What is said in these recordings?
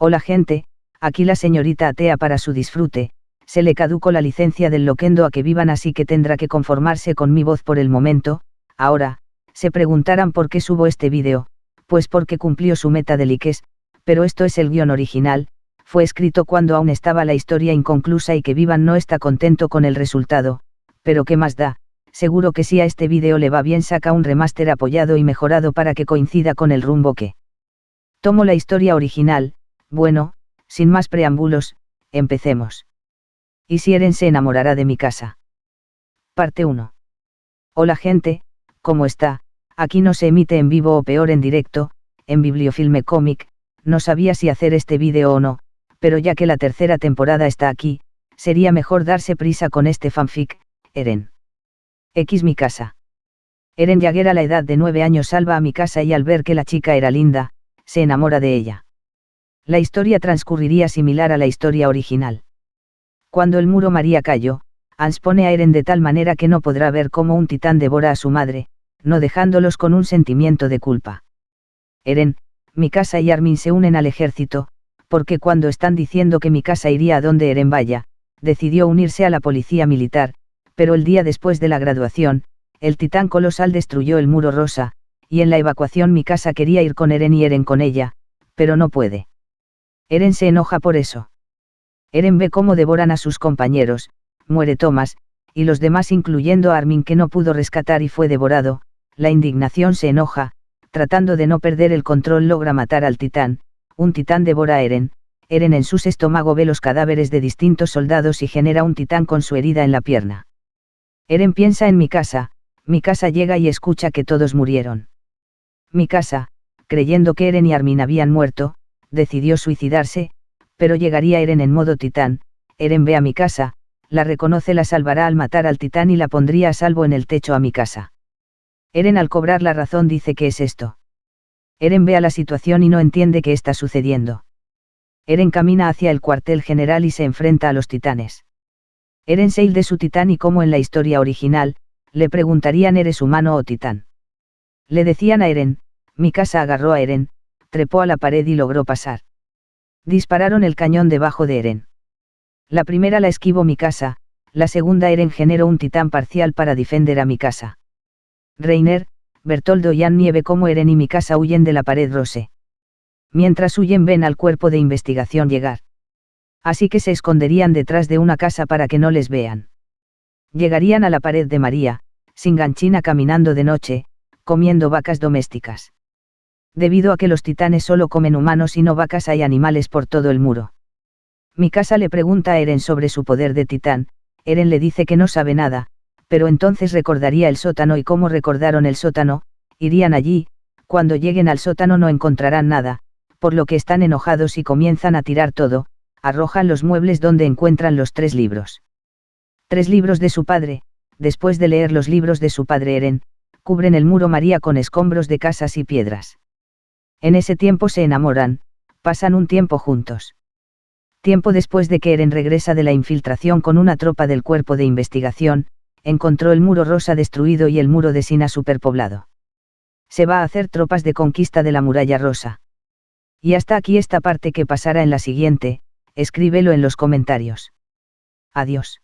Hola gente, aquí la señorita atea para su disfrute, se le caducó la licencia del loquendo a que vivan así que tendrá que conformarse con mi voz por el momento, ahora, se preguntarán por qué subo este vídeo, pues porque cumplió su meta de likes, pero esto es el guion original, fue escrito cuando aún estaba la historia inconclusa y que Vivan no está contento con el resultado, pero qué más da, seguro que si a este vídeo le va bien saca un remaster apoyado y mejorado para que coincida con el rumbo que. Tomo la historia original, bueno, sin más preámbulos, empecemos. Y si Eren se enamorará de mi casa. Parte 1. Hola gente, ¿cómo está? Aquí no se emite en vivo o peor en directo, en Bibliofilme Comic, no sabía si hacer este vídeo o no, pero ya que la tercera temporada está aquí, sería mejor darse prisa con este fanfic, Eren. X mi casa. Eren Jagger a la edad de nueve años salva a mi casa y al ver que la chica era linda, se enamora de ella. La historia transcurriría similar a la historia original. Cuando el muro María cayó, Ans pone a Eren de tal manera que no podrá ver cómo un titán devora a su madre, no dejándolos con un sentimiento de culpa. Eren, mi casa y Armin se unen al ejército, porque cuando están diciendo que mi casa iría a donde Eren vaya, decidió unirse a la policía militar, pero el día después de la graduación, el titán colosal destruyó el muro rosa, y en la evacuación mi casa quería ir con Eren y Eren con ella, pero no puede. Eren se enoja por eso. Eren ve cómo devoran a sus compañeros, muere Thomas, y los demás incluyendo a Armin que no pudo rescatar y fue devorado, la indignación se enoja, tratando de no perder el control logra matar al titán, un titán devora a Eren, Eren en su estómago ve los cadáveres de distintos soldados y genera un titán con su herida en la pierna. Eren piensa en mi casa, mi casa llega y escucha que todos murieron. Mi casa, creyendo que Eren y Armin habían muerto, decidió suicidarse, pero llegaría Eren en modo titán, Eren ve a mi casa, la reconoce la salvará al matar al titán y la pondría a salvo en el techo a mi casa. Eren al cobrar la razón dice que es esto. Eren ve a la situación y no entiende qué está sucediendo. Eren camina hacia el cuartel general y se enfrenta a los titanes. Eren se de su titán y como en la historia original, le preguntarían ¿eres humano o titán? Le decían a Eren, mi casa agarró a Eren, trepó a la pared y logró pasar. Dispararon el cañón debajo de Eren. La primera la esquivó mi casa, la segunda Eren generó un titán parcial para defender a mi casa. Reiner, Bertoldo y Annie ve cómo Eren y mi casa huyen de la pared rose. Mientras huyen ven al cuerpo de investigación llegar. Así que se esconderían detrás de una casa para que no les vean. Llegarían a la pared de María, sin ganchina caminando de noche, comiendo vacas domésticas. Debido a que los titanes solo comen humanos y no vacas hay animales por todo el muro. Mi casa le pregunta a Eren sobre su poder de titán, Eren le dice que no sabe nada, pero entonces recordaría el sótano y cómo recordaron el sótano, irían allí, cuando lleguen al sótano no encontrarán nada, por lo que están enojados y comienzan a tirar todo, arrojan los muebles donde encuentran los tres libros. Tres libros de su padre, después de leer los libros de su padre Eren, cubren el muro María con escombros de casas y piedras. En ese tiempo se enamoran, pasan un tiempo juntos. Tiempo después de que Eren regresa de la infiltración con una tropa del cuerpo de investigación, encontró el muro rosa destruido y el muro de Sina superpoblado. Se va a hacer tropas de conquista de la muralla rosa. Y hasta aquí esta parte que pasará en la siguiente, escríbelo en los comentarios. Adiós.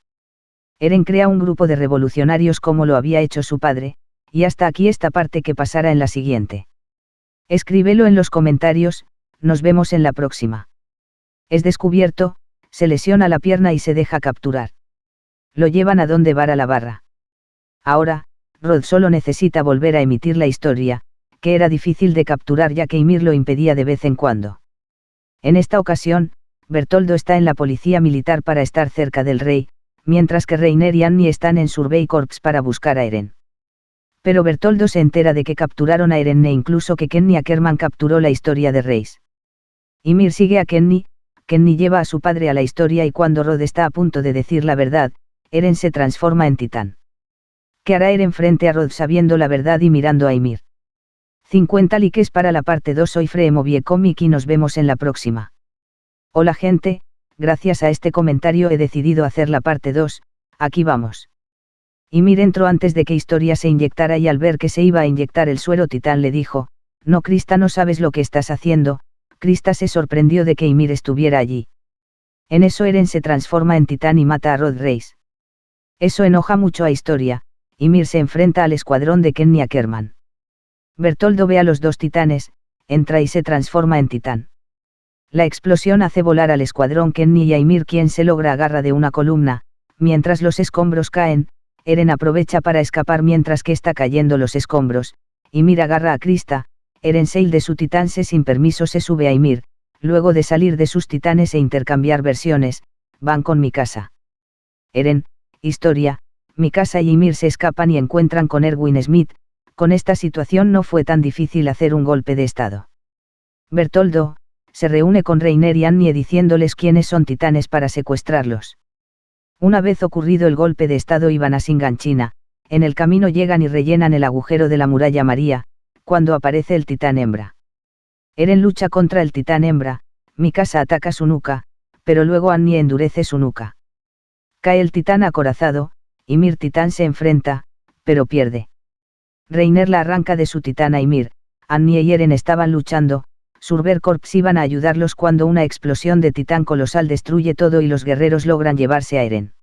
Eren crea un grupo de revolucionarios como lo había hecho su padre, y hasta aquí esta parte que pasará en la siguiente. Escríbelo en los comentarios, nos vemos en la próxima. Es descubierto, se lesiona la pierna y se deja capturar lo llevan a donde vara la barra. Ahora, Rod solo necesita volver a emitir la historia, que era difícil de capturar ya que Ymir lo impedía de vez en cuando. En esta ocasión, Bertoldo está en la policía militar para estar cerca del rey, mientras que Reiner y Annie están en Survey Corps para buscar a Eren. Pero Bertoldo se entera de que capturaron a Eren e incluso que Kenny Ackerman capturó la historia de Reis. Ymir sigue a Kenny, Kenny lleva a su padre a la historia y cuando Rod está a punto de decir la verdad, Eren se transforma en titán. ¿Qué hará Eren frente a Rod sabiendo la verdad y mirando a Ymir? 50 likes para la parte 2 soy Freemovie y nos vemos en la próxima. Hola gente, gracias a este comentario he decidido hacer la parte 2, aquí vamos. Ymir entró antes de que Historia se inyectara y al ver que se iba a inyectar el suero titán le dijo, no Crista no sabes lo que estás haciendo, Krista se sorprendió de que Ymir estuviera allí. En eso Eren se transforma en titán y mata a Rod Reis. Eso enoja mucho a Historia, Ymir se enfrenta al escuadrón de Kenny Ackerman. Bertoldo ve a los dos titanes, entra y se transforma en titán. La explosión hace volar al escuadrón Kenny y a Ymir quien se logra agarra de una columna, mientras los escombros caen, Eren aprovecha para escapar mientras que está cayendo los escombros, Ymir agarra a Krista, Eren Seil de su titán se sin permiso se sube a Ymir, luego de salir de sus titanes e intercambiar versiones, van con mi casa. Eren, historia, mi casa y Ymir se escapan y encuentran con Erwin Smith, con esta situación no fue tan difícil hacer un golpe de estado. Bertoldo, se reúne con Reiner y Annie diciéndoles quiénes son titanes para secuestrarlos. Una vez ocurrido el golpe de estado iban a Singanchina, en el camino llegan y rellenan el agujero de la muralla María, cuando aparece el titán hembra. Eren lucha contra el titán hembra, Mikasa ataca su nuca, pero luego Annie endurece su nuca. Cae el titán acorazado, y Mir titán se enfrenta, pero pierde. Reiner la arranca de su titán a Ymir, Annie y Eren estaban luchando, Surber Corps iban a ayudarlos cuando una explosión de titán colosal destruye todo y los guerreros logran llevarse a Eren.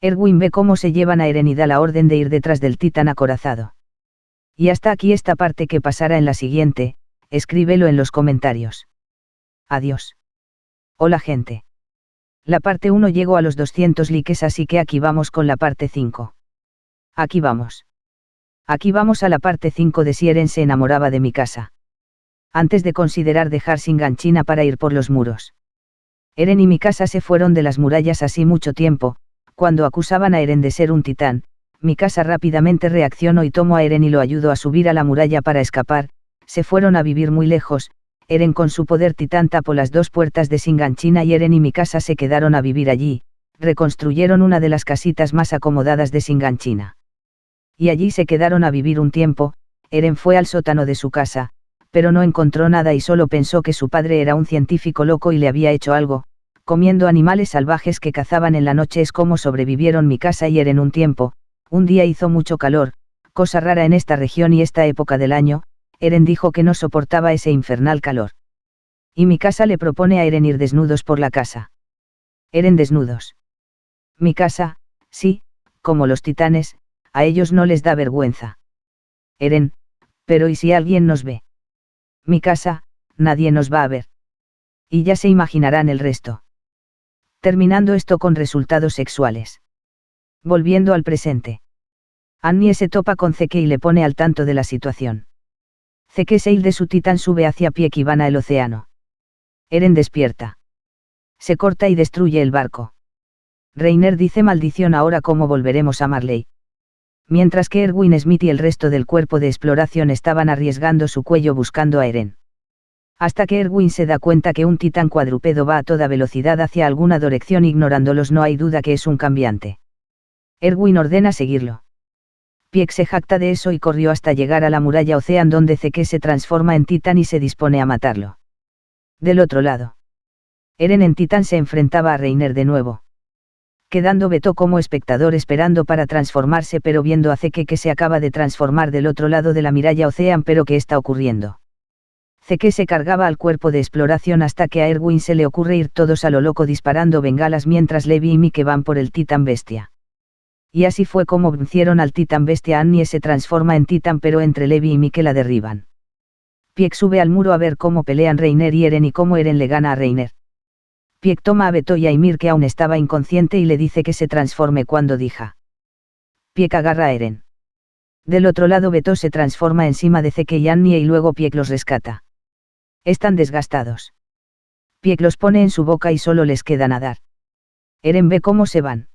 Erwin ve cómo se llevan a Eren y da la orden de ir detrás del titán acorazado. Y hasta aquí esta parte que pasará en la siguiente, escríbelo en los comentarios. Adiós. Hola gente. La parte 1 llegó a los 200 likes así que aquí vamos con la parte 5. Aquí vamos. Aquí vamos a la parte 5 de si Eren se enamoraba de mi casa. Antes de considerar dejar Singanchina para ir por los muros. Eren y mi casa se fueron de las murallas así mucho tiempo, cuando acusaban a Eren de ser un titán, mi casa rápidamente reaccionó y tomó a Eren y lo ayudó a subir a la muralla para escapar, se fueron a vivir muy lejos, Eren con su poder titán tapó las dos puertas de Singanchina y Eren y mi casa se quedaron a vivir allí, reconstruyeron una de las casitas más acomodadas de Singanchina. Y allí se quedaron a vivir un tiempo, Eren fue al sótano de su casa, pero no encontró nada y solo pensó que su padre era un científico loco y le había hecho algo, comiendo animales salvajes que cazaban en la noche es como sobrevivieron mi casa y Eren un tiempo, un día hizo mucho calor, cosa rara en esta región y esta época del año, Eren dijo que no soportaba ese infernal calor. Y mi casa le propone a Eren ir desnudos por la casa. Eren desnudos. Mi casa, sí, como los titanes, a ellos no les da vergüenza. Eren, pero ¿y si alguien nos ve? Mi casa, nadie nos va a ver. Y ya se imaginarán el resto. Terminando esto con resultados sexuales. Volviendo al presente. Annie se topa con Zeke y le pone al tanto de la situación. Zeke Seil de su titán sube hacia pie van al océano. Eren despierta. Se corta y destruye el barco. Reiner dice maldición ahora cómo volveremos a Marley. Mientras que Erwin Smith y el resto del cuerpo de exploración estaban arriesgando su cuello buscando a Eren. Hasta que Erwin se da cuenta que un titán cuadrúpedo va a toda velocidad hacia alguna dirección ignorándolos no hay duda que es un cambiante. Erwin ordena seguirlo. Pieck se jacta de eso y corrió hasta llegar a la muralla Ocean donde Zeke se transforma en titán y se dispone a matarlo. Del otro lado. Eren en titán se enfrentaba a Reiner de nuevo. Quedando Beto como espectador esperando para transformarse pero viendo a Zeke que se acaba de transformar del otro lado de la muralla Ocean pero ¿qué está ocurriendo? Zeke se cargaba al cuerpo de exploración hasta que a Erwin se le ocurre ir todos a lo loco disparando bengalas mientras Levi y Mike van por el titán bestia. Y así fue como vencieron al titán bestia Annie se transforma en titán pero entre Levi y Mike la derriban. Pieck sube al muro a ver cómo pelean Reiner y Eren y cómo Eren le gana a Reiner. Pieck toma a Beto y a Ymir que aún estaba inconsciente y le dice que se transforme cuando dija. Pieck agarra a Eren. Del otro lado Beto se transforma encima de Zeke y Annie y luego Pieck los rescata. Están desgastados. Pieck los pone en su boca y solo les queda nadar. Eren ve cómo se van.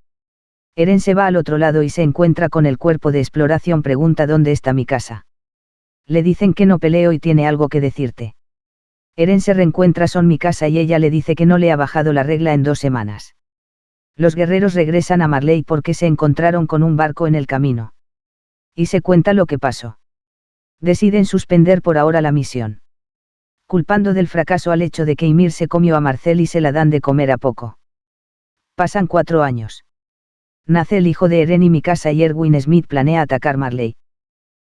Eren se va al otro lado y se encuentra con el cuerpo de exploración pregunta dónde está mi casa. Le dicen que no peleo y tiene algo que decirte. Eren se reencuentra son mi casa y ella le dice que no le ha bajado la regla en dos semanas. Los guerreros regresan a Marley porque se encontraron con un barco en el camino. Y se cuenta lo que pasó. Deciden suspender por ahora la misión. Culpando del fracaso al hecho de que Ymir se comió a Marcel y se la dan de comer a poco. Pasan cuatro años. Nace el hijo de Eren y mi casa y Erwin Smith planea atacar Marley.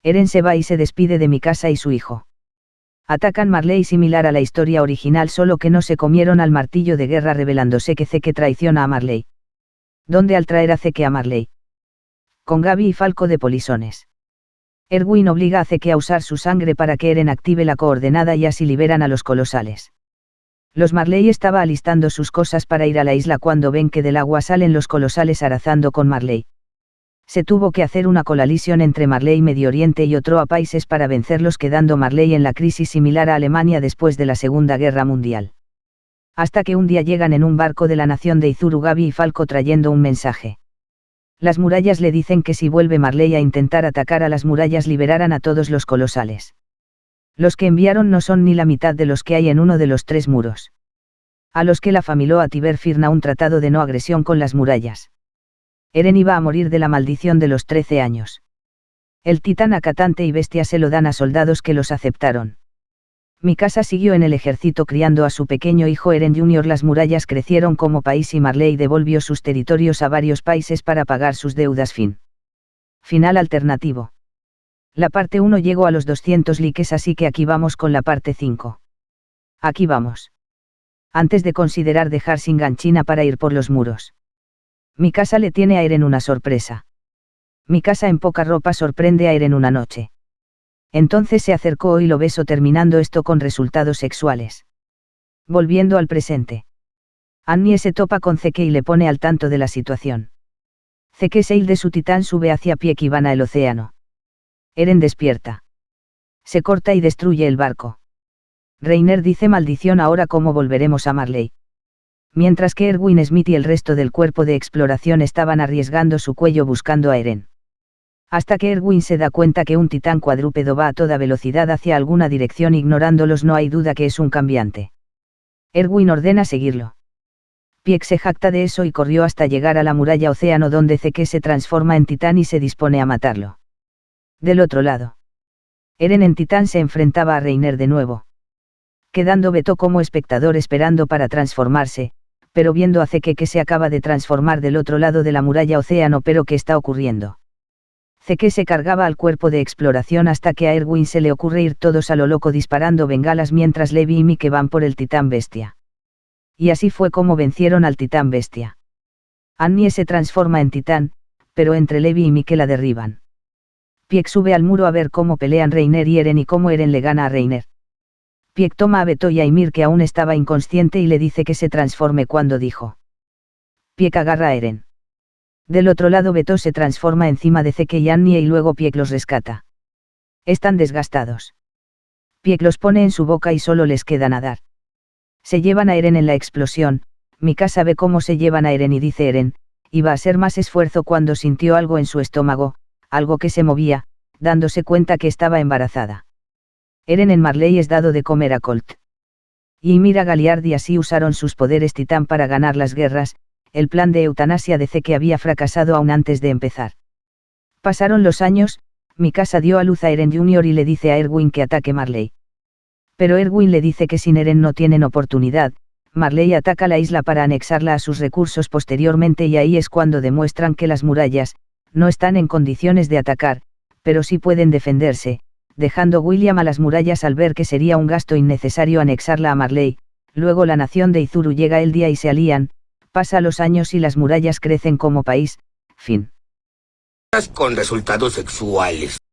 Eren se va y se despide de mi casa y su hijo. Atacan Marley similar a la historia original solo que no se comieron al martillo de guerra revelándose que Zeke traiciona a Marley. ¿Dónde al traer a Zeke a Marley? Con Gaby y Falco de Polisones. Erwin obliga a Zeke a usar su sangre para que Eren active la coordenada y así liberan a los colosales. Los Marley estaba alistando sus cosas para ir a la isla cuando ven que del agua salen los colosales arazando con Marley. Se tuvo que hacer una colalision entre Marley Medio Oriente y otro a países para vencerlos quedando Marley en la crisis similar a Alemania después de la Segunda Guerra Mundial. Hasta que un día llegan en un barco de la nación de Izuru Gabi y Falco trayendo un mensaje. Las murallas le dicen que si vuelve Marley a intentar atacar a las murallas liberarán a todos los colosales. Los que enviaron no son ni la mitad de los que hay en uno de los tres muros. A los que la familó a Tiber firna un tratado de no agresión con las murallas. Eren iba a morir de la maldición de los trece años. El titán acatante y bestia se lo dan a soldados que los aceptaron. Mi casa siguió en el ejército criando a su pequeño hijo Eren Jr. Las murallas crecieron como país y Marley devolvió sus territorios a varios países para pagar sus deudas. Fin. Final alternativo. La parte 1 llegó a los 200 likes así que aquí vamos con la parte 5. Aquí vamos. Antes de considerar dejar sin ganchina para ir por los muros. Mi casa le tiene a Eren una sorpresa. Mi casa en poca ropa sorprende a Eren una noche. Entonces se acercó y lo besó terminando esto con resultados sexuales. Volviendo al presente. Annie se topa con Zeke y le pone al tanto de la situación. Zeke Seil de su titán sube hacia pie y van al océano. Eren despierta. Se corta y destruye el barco. Reiner dice maldición ahora cómo volveremos a Marley. Mientras que Erwin Smith y el resto del cuerpo de exploración estaban arriesgando su cuello buscando a Eren hasta que Erwin se da cuenta que un titán cuadrúpedo va a toda velocidad hacia alguna dirección ignorándolos no hay duda que es un cambiante. Erwin ordena seguirlo. Pieck se jacta de eso y corrió hasta llegar a la muralla océano donde Zeke se transforma en titán y se dispone a matarlo. Del otro lado. Eren en titán se enfrentaba a Reiner de nuevo. Quedando Beto como espectador esperando para transformarse, pero viendo a Zeke que se acaba de transformar del otro lado de la muralla océano pero ¿qué está ocurriendo? que se cargaba al cuerpo de exploración hasta que a Erwin se le ocurre ir todos a lo loco disparando bengalas mientras Levi y Mike van por el titán bestia. Y así fue como vencieron al titán bestia. Annie se transforma en titán, pero entre Levi y Mike la derriban. Pieck sube al muro a ver cómo pelean Reiner y Eren y cómo Eren le gana a Reiner. Pieck toma a Beto y a Ymir que aún estaba inconsciente y le dice que se transforme cuando dijo. Pieck agarra a Eren. Del otro lado Beto se transforma encima de Zeke y Annie y luego Pieck los rescata. Están desgastados. Pieck los pone en su boca y solo les queda nadar. Se llevan a Eren en la explosión, Mikasa ve cómo se llevan a Eren y dice Eren, iba a ser más esfuerzo cuando sintió algo en su estómago, algo que se movía, dándose cuenta que estaba embarazada. Eren en Marley es dado de comer a Colt. Y Mira Galiard y así usaron sus poderes titán para ganar las guerras, el plan de eutanasia de que había fracasado aún antes de empezar. Pasaron los años, Mikasa dio a luz a Eren Jr. y le dice a Erwin que ataque Marley. Pero Erwin le dice que sin Eren no tienen oportunidad, Marley ataca la isla para anexarla a sus recursos posteriormente y ahí es cuando demuestran que las murallas, no están en condiciones de atacar, pero sí pueden defenderse, dejando William a las murallas al ver que sería un gasto innecesario anexarla a Marley, luego la nación de Izuru llega el día y se alían, pasa los años y las murallas crecen como país, fin. Con resultados sexuales.